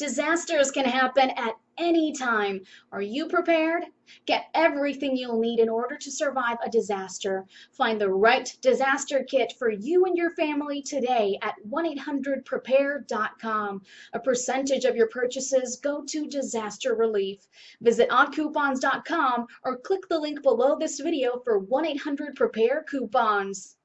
Disasters can happen at any time. Are you prepared? Get everything you'll need in order to survive a disaster. Find the right disaster kit for you and your family today at 1-800-PREPARE.com. A percentage of your purchases go to disaster relief. Visit oddcoupons.com or click the link below this video for 1-800-PREPARE coupons.